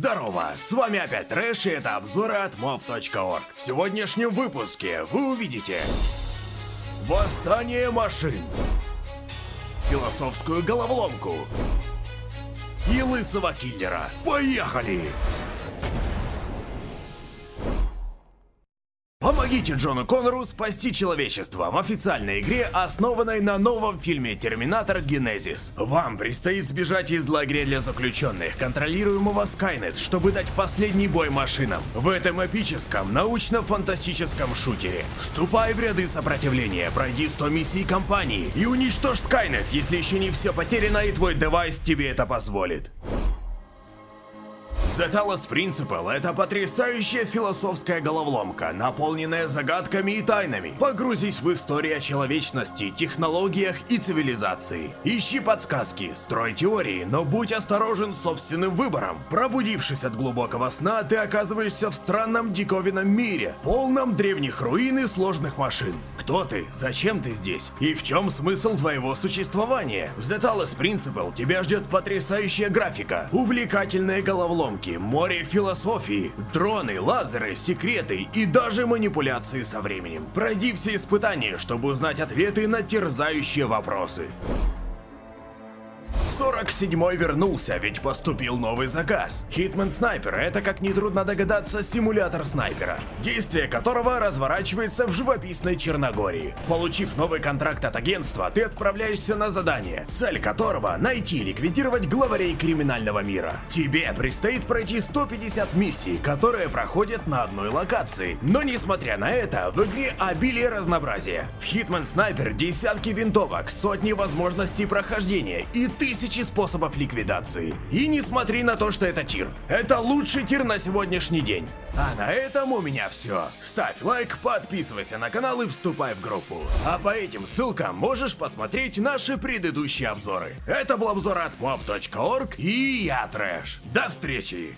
Здорово, с вами опять Трэш и это обзоры от mob.org. В сегодняшнем выпуске вы увидите Восстание машин Философскую головоломку И лысого киллера. Поехали! Помогите Джону Коннору спасти человечество в официальной игре, основанной на новом фильме «Терминатор Генезис». Вам предстоит сбежать из лагеря для заключенных, контролируемого Скайнет, чтобы дать последний бой машинам. В этом эпическом, научно-фантастическом шутере. Вступай в ряды сопротивления, пройди 100 миссий компании и уничтожь Скайнет, если еще не все потеряно и твой девайс тебе это позволит. The Talos Principle — это потрясающая философская головоломка, наполненная загадками и тайнами. Погрузись в историю человечности, технологиях и цивилизации. Ищи подсказки, строй теории, но будь осторожен собственным выбором. Пробудившись от глубокого сна, ты оказываешься в странном диковинном мире, полном древних руин и сложных машин. Кто ты? Зачем ты здесь? И в чем смысл твоего существования? В The Talos Principle тебя ждет потрясающая графика, увлекательные головоломки, море философии, дроны, лазеры, секреты и даже манипуляции со временем. Пройди все испытания, чтобы узнать ответы на терзающие вопросы. 47-й вернулся, ведь поступил новый заказ. Hitman Sniper — это, как нетрудно догадаться, симулятор снайпера, действие которого разворачивается в живописной Черногории. Получив новый контракт от агентства, ты отправляешься на задание, цель которого — найти и ликвидировать главарей криминального мира. Тебе предстоит пройти 150 миссий, которые проходят на одной локации. Но несмотря на это, в игре обилие разнообразия. В Hitman Sniper десятки винтовок, сотни возможностей прохождения и тысячи тысячи способов ликвидации. И не смотри на то, что это тир. Это лучший тир на сегодняшний день. А на этом у меня все. Ставь лайк, подписывайся на канал и вступай в группу. А по этим ссылкам можешь посмотреть наши предыдущие обзоры. Это был обзор от mob.org и я Трэш. До встречи!